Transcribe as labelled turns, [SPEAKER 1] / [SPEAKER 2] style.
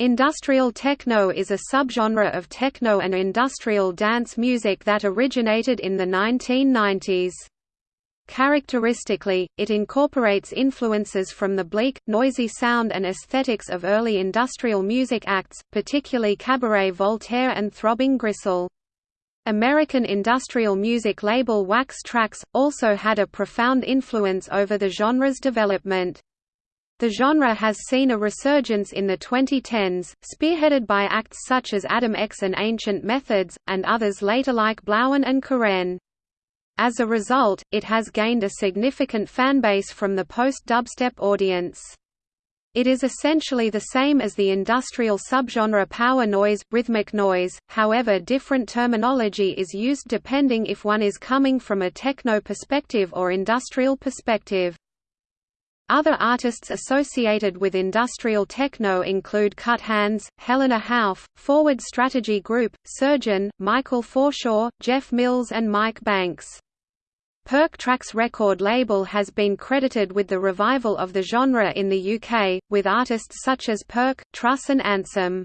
[SPEAKER 1] Industrial techno is a subgenre of techno and industrial dance music that originated in the 1990s. Characteristically, it incorporates influences from the bleak, noisy sound and aesthetics of early industrial music acts, particularly Cabaret Voltaire and Throbbing Gristle. American industrial music label Wax Trax, also had a profound influence over the genre's development. The genre has seen a resurgence in the 2010s, spearheaded by acts such as Adam X and Ancient Methods, and others later like Blawan and Karenn. As a result, it has gained a significant fanbase from the post-dubstep audience. It is essentially the same as the industrial subgenre power noise, rhythmic noise, however different terminology is used depending if one is coming from a techno perspective or industrial perspective. Other artists associated with industrial techno include Cut Hands, Helena Hauff, Forward Strategy Group, Surgeon, Michael Forshaw, Jeff Mills and Mike Banks. Perc Trax record label has been credited with the revival of the genre in the UK, with artists such as Perc, Truss and Ansome.